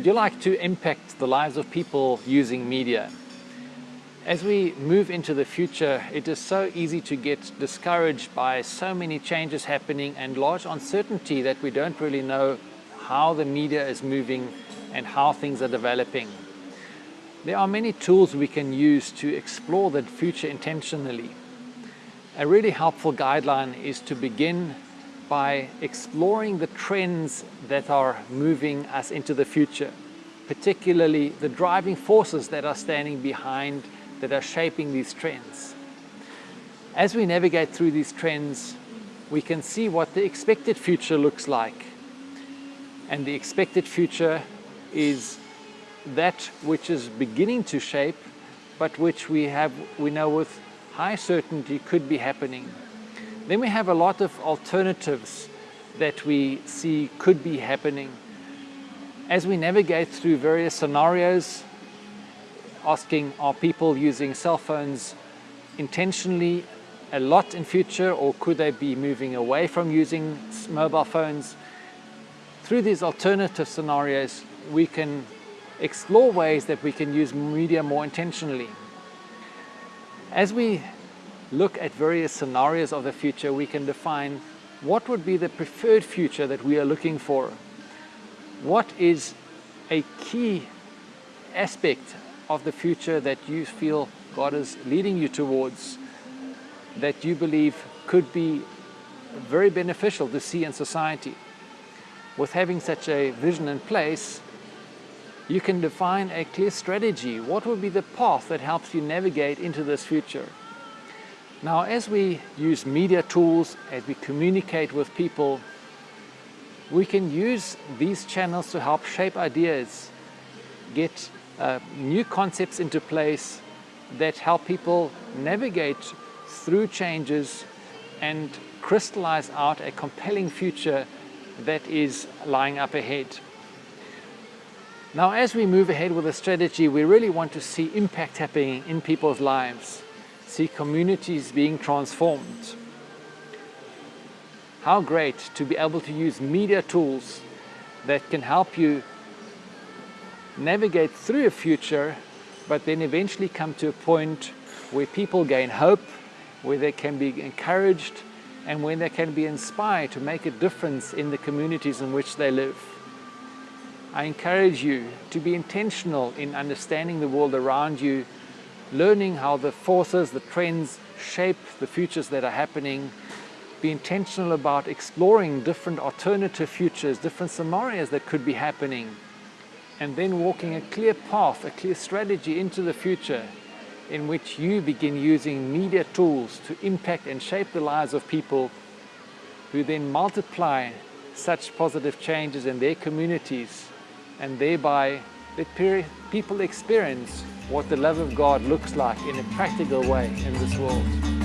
Would you like to impact the lives of people using media? As we move into the future, it is so easy to get discouraged by so many changes happening and large uncertainty that we don't really know how the media is moving and how things are developing. There are many tools we can use to explore the future intentionally. A really helpful guideline is to begin by exploring the trends that are moving us into the future, particularly the driving forces that are standing behind, that are shaping these trends. As we navigate through these trends, we can see what the expected future looks like. And the expected future is that which is beginning to shape, but which we have, we know with high certainty could be happening. Then we have a lot of alternatives that we see could be happening. As we navigate through various scenarios, asking are people using cell phones intentionally a lot in future or could they be moving away from using mobile phones? Through these alternative scenarios, we can explore ways that we can use media more intentionally. As we look at various scenarios of the future, we can define what would be the preferred future that we are looking for. What is a key aspect of the future that you feel God is leading you towards that you believe could be very beneficial to see in society. With having such a vision in place, you can define a clear strategy. What would be the path that helps you navigate into this future? Now, as we use media tools, as we communicate with people, we can use these channels to help shape ideas, get uh, new concepts into place that help people navigate through changes and crystallize out a compelling future that is lying up ahead. Now, as we move ahead with a strategy, we really want to see impact happening in people's lives see communities being transformed. How great to be able to use media tools that can help you navigate through a future, but then eventually come to a point where people gain hope, where they can be encouraged, and when they can be inspired to make a difference in the communities in which they live. I encourage you to be intentional in understanding the world around you learning how the forces, the trends shape the futures that are happening, be intentional about exploring different alternative futures, different scenarios that could be happening, and then walking a clear path, a clear strategy into the future in which you begin using media tools to impact and shape the lives of people who then multiply such positive changes in their communities and thereby let people experience what the love of God looks like in a practical way in this world.